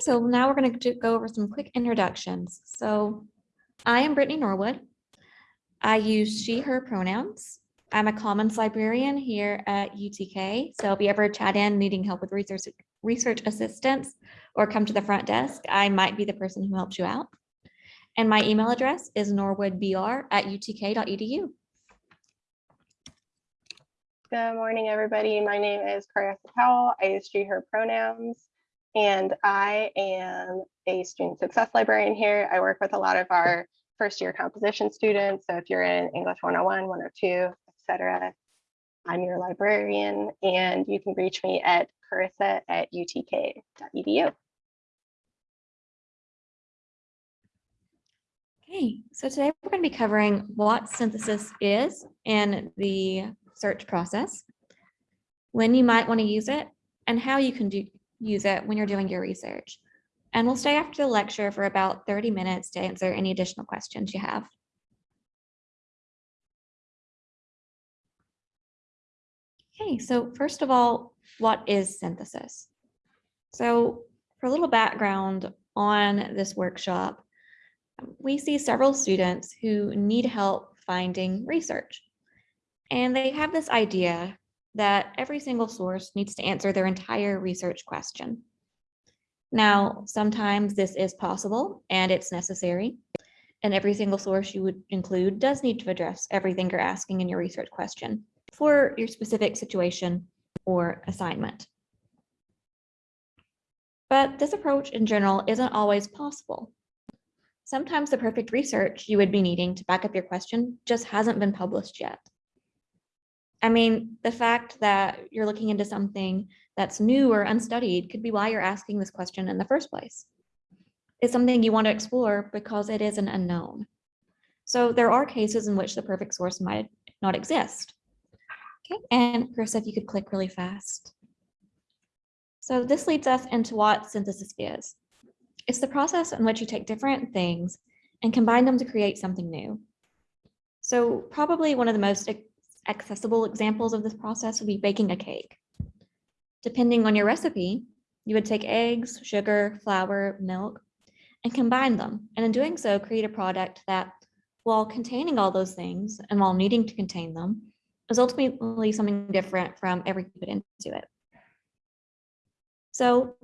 so now we're going to go over some quick introductions. So I am Brittany Norwood. I use she, her pronouns. I'm a commons librarian here at UTK. So if you ever chat in needing help with research, research assistance or come to the front desk, I might be the person who helps you out. And my email address is norwoodbr at utk.edu. Good morning, everybody. My name is Carissa Powell. I use she, her pronouns, and I am a student success librarian here. I work with a lot of our first year composition students. So if you're in English 101, 102, etc., I'm your librarian, and you can reach me at carissa at utk.edu. Okay, so today we're going to be covering what synthesis is and the search process, when you might want to use it, and how you can do, use it when you're doing your research. And we'll stay after the lecture for about 30 minutes to answer any additional questions you have. Okay, so first of all, what is synthesis? So for a little background on this workshop, we see several students who need help finding research. And they have this idea that every single source needs to answer their entire research question. Now, sometimes this is possible and it's necessary. And every single source you would include does need to address everything you're asking in your research question for your specific situation or assignment. But this approach in general isn't always possible. Sometimes the perfect research you would be needing to back up your question just hasn't been published yet. I mean, the fact that you're looking into something that's new or unstudied could be why you're asking this question in the first place. It's something you want to explore because it is an unknown. So there are cases in which the perfect source might not exist. Okay, and Chris, if you could click really fast. So this leads us into what synthesis is. It's the process in which you take different things and combine them to create something new. So probably one of the most accessible examples of this process would be baking a cake. Depending on your recipe, you would take eggs, sugar, flour, milk, and combine them. And in doing so, create a product that, while containing all those things and while needing to contain them, is ultimately something different from everything put into it. So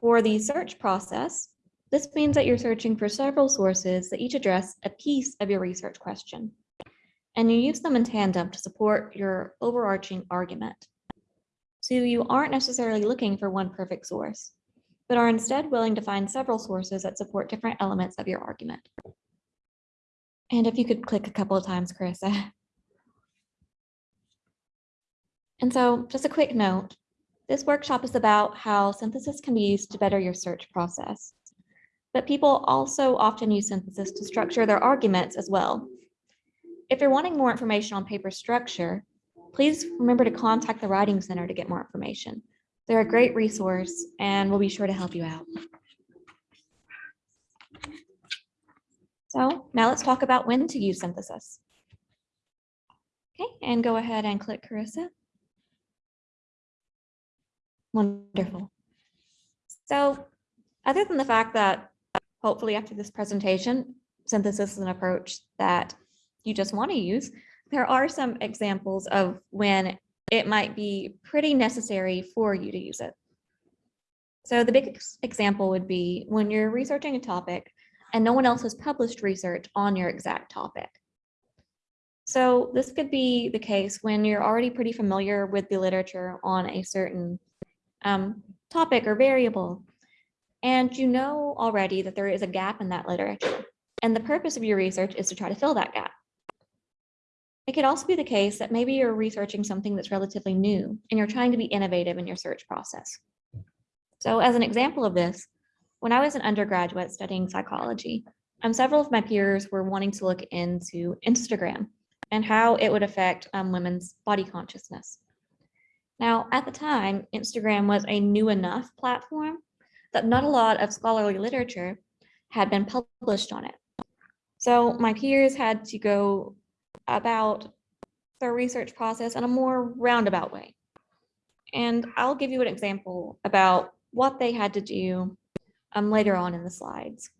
for the search process, this means that you're searching for several sources that each address a piece of your research question and you use them in tandem to support your overarching argument. So you aren't necessarily looking for one perfect source, but are instead willing to find several sources that support different elements of your argument. And if you could click a couple of times, Carissa. And so just a quick note, this workshop is about how synthesis can be used to better your search process. But people also often use synthesis to structure their arguments as well, if you're wanting more information on paper structure, please remember to contact the Writing Center to get more information. They're a great resource and we'll be sure to help you out. So now let's talk about when to use synthesis. Okay, and go ahead and click Carissa. Wonderful. So other than the fact that hopefully after this presentation, synthesis is an approach that you just want to use, there are some examples of when it might be pretty necessary for you to use it. So the big example would be when you're researching a topic and no one else has published research on your exact topic. So this could be the case when you're already pretty familiar with the literature on a certain um, topic or variable, and you know already that there is a gap in that literature. And the purpose of your research is to try to fill that gap. It could also be the case that maybe you're researching something that's relatively new and you're trying to be innovative in your search process. So as an example of this, when I was an undergraduate studying psychology, um, several of my peers were wanting to look into Instagram and how it would affect um, women's body consciousness. Now, at the time, Instagram was a new enough platform that not a lot of scholarly literature had been published on it. So my peers had to go about the research process in a more roundabout way. And I'll give you an example about what they had to do um, later on in the slides.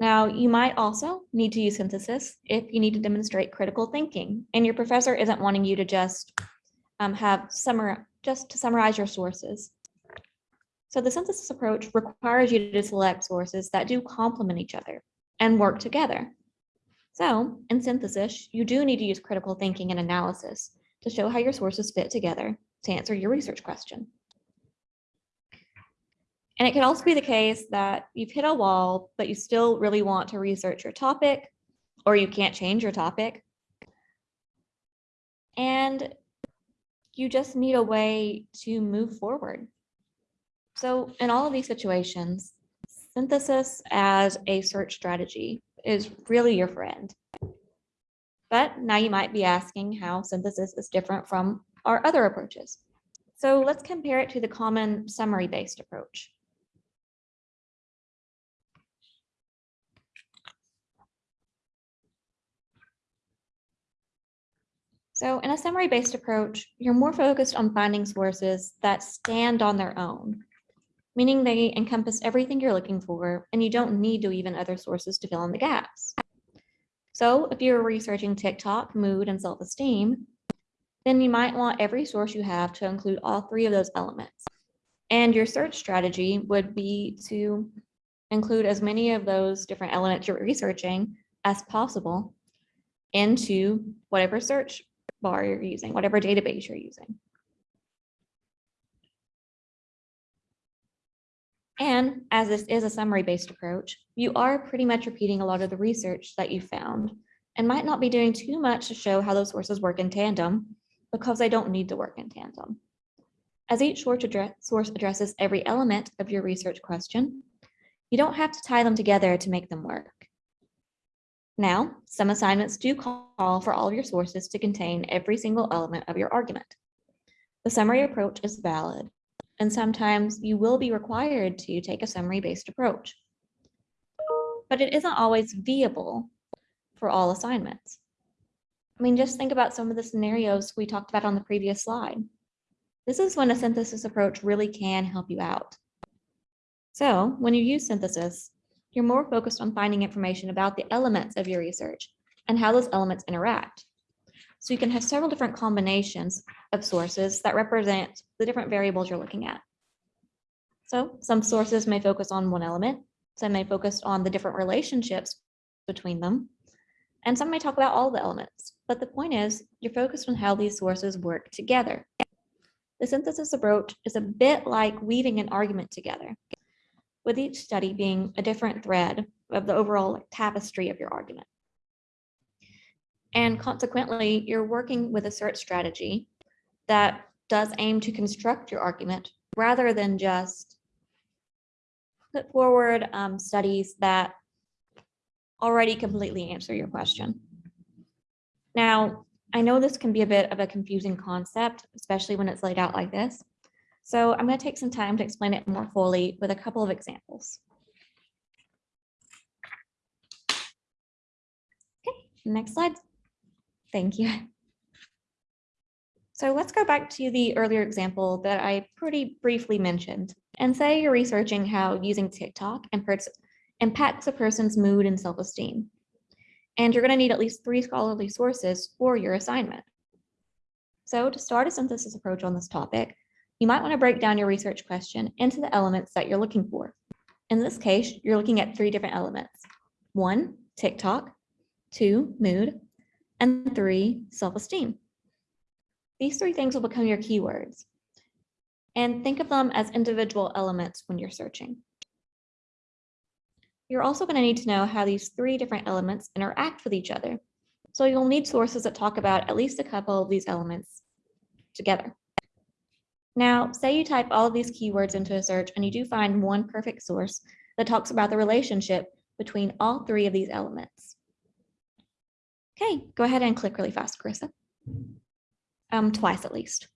Now, you might also need to use synthesis if you need to demonstrate critical thinking and your professor isn't wanting you to just um, have summar, just to summarize your sources. So the synthesis approach requires you to select sources that do complement each other and work together. So in synthesis, you do need to use critical thinking and analysis to show how your sources fit together to answer your research question. And it can also be the case that you've hit a wall, but you still really want to research your topic, or you can't change your topic. And you just need a way to move forward. So in all of these situations, synthesis as a search strategy is really your friend. But now you might be asking how synthesis is different from our other approaches. So let's compare it to the common summary-based approach. So in a summary-based approach, you're more focused on finding sources that stand on their own, meaning they encompass everything you're looking for, and you don't need to even other sources to fill in the gaps. So if you're researching TikTok, mood, and self-esteem, then you might want every source you have to include all three of those elements. And your search strategy would be to include as many of those different elements you're researching as possible into whatever search bar you're using, whatever database you're using. As this is a summary-based approach, you are pretty much repeating a lot of the research that you found and might not be doing too much to show how those sources work in tandem because they don't need to work in tandem. As each source addresses every element of your research question, you don't have to tie them together to make them work. Now, some assignments do call for all of your sources to contain every single element of your argument. The summary approach is valid, and sometimes you will be required to take a summary-based approach. But it isn't always viable for all assignments. I mean, just think about some of the scenarios we talked about on the previous slide. This is when a synthesis approach really can help you out. So when you use synthesis, you're more focused on finding information about the elements of your research and how those elements interact. So you can have several different combinations of sources that represent the different variables you're looking at. So some sources may focus on one element, some may focus on the different relationships between them, and some may talk about all the elements. But the point is, you're focused on how these sources work together. The synthesis approach is a bit like weaving an argument together with each study being a different thread of the overall tapestry of your argument. And consequently, you're working with a search strategy that does aim to construct your argument rather than just put forward um, studies that already completely answer your question. Now, I know this can be a bit of a confusing concept, especially when it's laid out like this. So I'm going to take some time to explain it more fully with a couple of examples. Okay, next slide. Thank you. So let's go back to the earlier example that I pretty briefly mentioned and say you're researching how using TikTok impacts a person's mood and self-esteem. And you're going to need at least three scholarly sources for your assignment. So to start a synthesis approach on this topic, you might want to break down your research question into the elements that you're looking for. In this case, you're looking at three different elements. One, TikTok, two, mood, and three, self-esteem. These three things will become your keywords. And think of them as individual elements when you're searching. You're also going to need to know how these three different elements interact with each other. So you'll need sources that talk about at least a couple of these elements together. Now, say you type all of these keywords into a search and you do find one perfect source that talks about the relationship between all three of these elements. Okay, go ahead and click really fast, Carissa. Um, twice at least.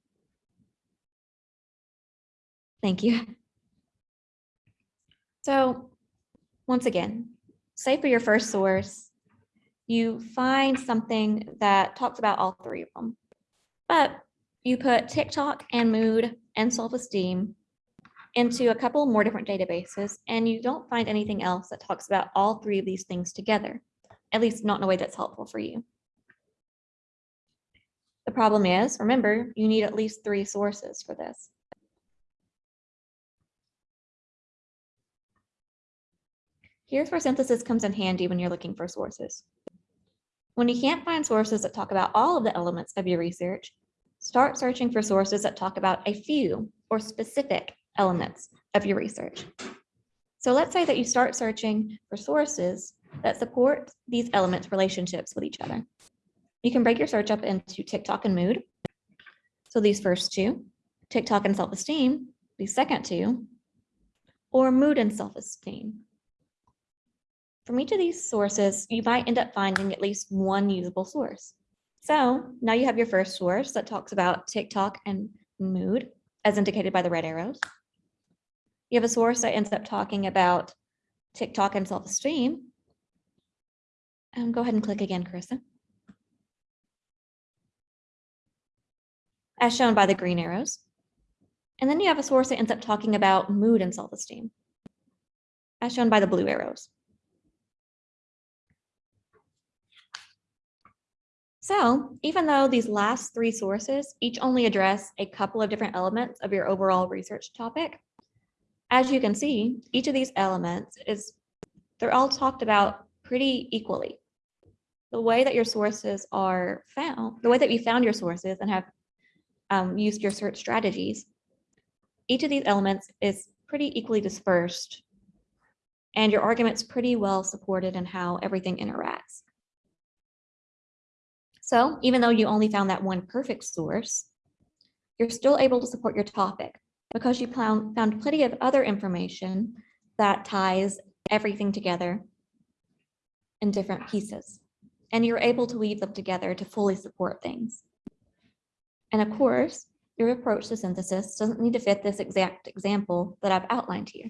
Thank you. So once again, say for your first source, you find something that talks about all three of them, but you put TikTok and mood and self-esteem into a couple more different databases and you don't find anything else that talks about all three of these things together, at least not in a way that's helpful for you. The problem is, remember, you need at least three sources for this. Here's where synthesis comes in handy when you're looking for sources. When you can't find sources that talk about all of the elements of your research, start searching for sources that talk about a few or specific elements of your research. So let's say that you start searching for sources that support these elements relationships with each other. You can break your search up into TikTok and mood. So these first two, TikTok and self-esteem, these second two, or mood and self-esteem. From each of these sources, you might end up finding at least one usable source. So now you have your first source that talks about TikTok and mood, as indicated by the red arrows. You have a source that ends up talking about TikTok and self-esteem. And go ahead and click again, Carissa. As shown by the green arrows. And then you have a source that ends up talking about mood and self-esteem, as shown by the blue arrows. So even though these last three sources each only address a couple of different elements of your overall research topic, as you can see, each of these elements is, they're all talked about pretty equally. The way that your sources are found, the way that you found your sources and have um, used your search strategies, each of these elements is pretty equally dispersed and your argument's pretty well supported in how everything interacts. So even though you only found that one perfect source, you're still able to support your topic because you found, found plenty of other information that ties everything together in different pieces. And you're able to weave them together to fully support things. And of course, your approach to synthesis doesn't need to fit this exact example that I've outlined here.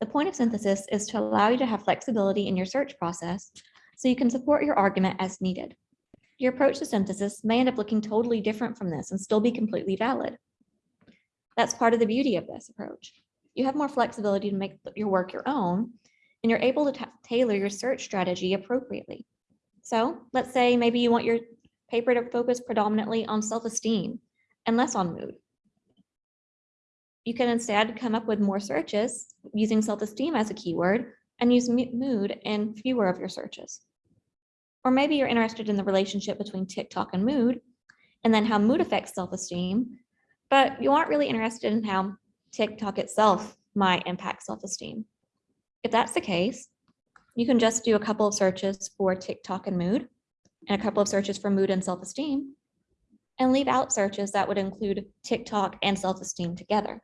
The point of synthesis is to allow you to have flexibility in your search process so you can support your argument as needed. Your approach to synthesis may end up looking totally different from this and still be completely valid. That's part of the beauty of this approach. You have more flexibility to make your work your own, and you're able to tailor your search strategy appropriately. So let's say maybe you want your paper to focus predominantly on self-esteem and less on mood. You can instead come up with more searches using self-esteem as a keyword and use mood in fewer of your searches. Or maybe you're interested in the relationship between TikTok and mood, and then how mood affects self-esteem, but you aren't really interested in how TikTok itself might impact self-esteem. If that's the case, you can just do a couple of searches for TikTok and mood, and a couple of searches for mood and self-esteem, and leave out searches that would include TikTok and self-esteem together.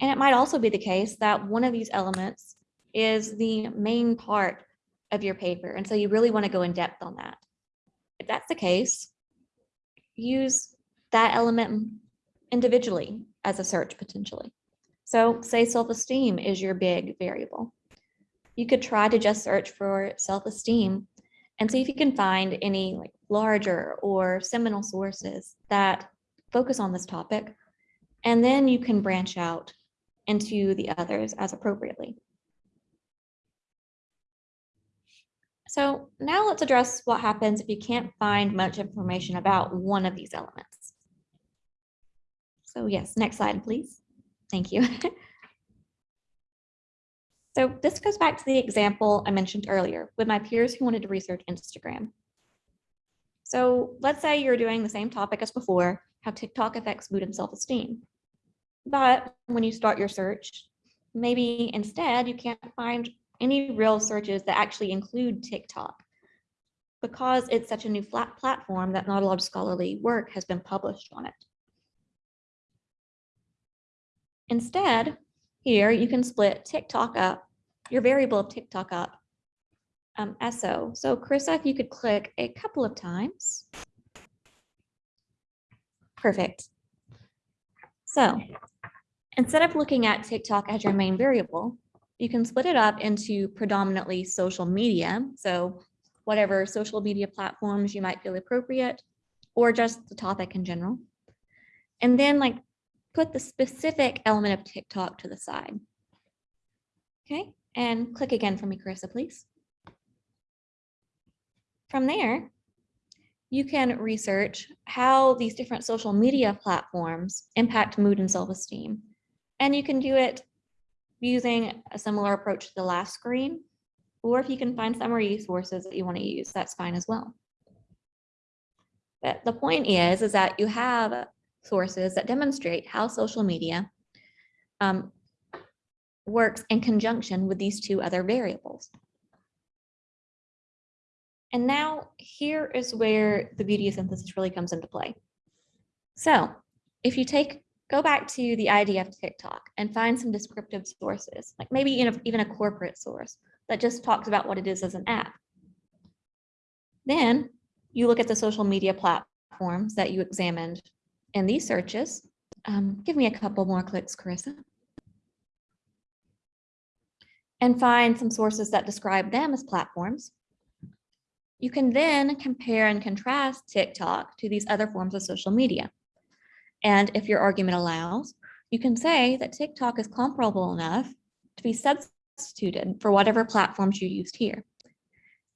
And it might also be the case that one of these elements is the main part of your paper. And so you really want to go in depth on that. If that's the case, use that element individually as a search potentially. So say self-esteem is your big variable. You could try to just search for self-esteem and see if you can find any like larger or seminal sources that focus on this topic. And then you can branch out into the others as appropriately. So now let's address what happens if you can't find much information about one of these elements. So yes, next slide, please. Thank you. so this goes back to the example I mentioned earlier with my peers who wanted to research Instagram. So let's say you're doing the same topic as before, how TikTok affects mood and self-esteem. But when you start your search, maybe instead you can't find any real searches that actually include TikTok because it's such a new flat platform that not a lot of scholarly work has been published on it. Instead, here you can split TikTok up, your variable of TikTok up um, so. So Carissa, if you could click a couple of times. Perfect. So instead of looking at TikTok as your main variable, you can split it up into predominantly social media. So whatever social media platforms you might feel appropriate, or just the topic in general. And then like put the specific element of TikTok to the side. Okay, and click again for me, Carissa, please. From there, you can research how these different social media platforms impact mood and self-esteem. And you can do it using a similar approach to the last screen, or if you can find summary sources that you want to use, that's fine as well. But the point is, is that you have sources that demonstrate how social media um, works in conjunction with these two other variables. And now here is where the beauty of synthesis really comes into play. So if you take, go back to the idea of TikTok and find some descriptive sources, like maybe even a corporate source that just talks about what it is as an app. Then you look at the social media platforms that you examined in these searches. Um, give me a couple more clicks, Carissa. And find some sources that describe them as platforms. You can then compare and contrast TikTok to these other forms of social media. And if your argument allows, you can say that TikTok is comparable enough to be substituted for whatever platforms you used here.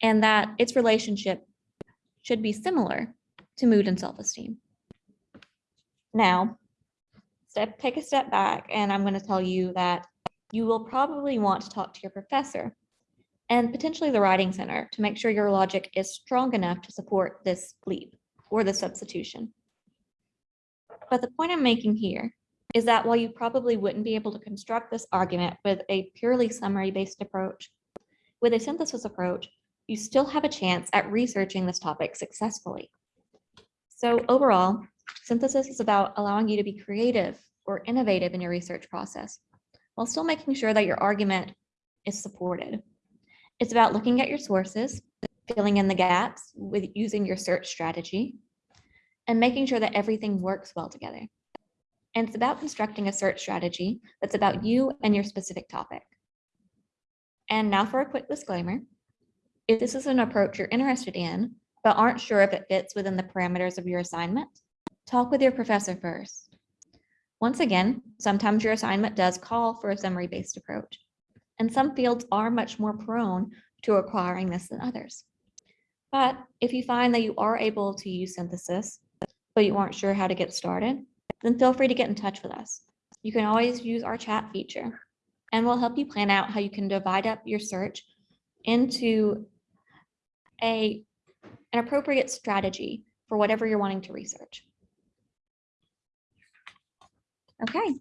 And that its relationship should be similar to mood and self-esteem. Now, step, take a step back and I'm going to tell you that you will probably want to talk to your professor and potentially the writing center to make sure your logic is strong enough to support this leap or the substitution. But the point I'm making here is that while you probably wouldn't be able to construct this argument with a purely summary-based approach, with a synthesis approach, you still have a chance at researching this topic successfully. So overall, synthesis is about allowing you to be creative or innovative in your research process, while still making sure that your argument is supported. It's about looking at your sources, filling in the gaps with using your search strategy, and making sure that everything works well together. And it's about constructing a search strategy that's about you and your specific topic. And now for a quick disclaimer. If this is an approach you're interested in, but aren't sure if it fits within the parameters of your assignment, talk with your professor first. Once again, sometimes your assignment does call for a summary-based approach, and some fields are much more prone to acquiring this than others. But if you find that you are able to use synthesis, but you aren't sure how to get started, then feel free to get in touch with us. You can always use our chat feature, and we'll help you plan out how you can divide up your search into a, an appropriate strategy for whatever you're wanting to research. Okay.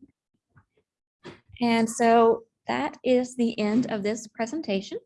And so that is the end of this presentation.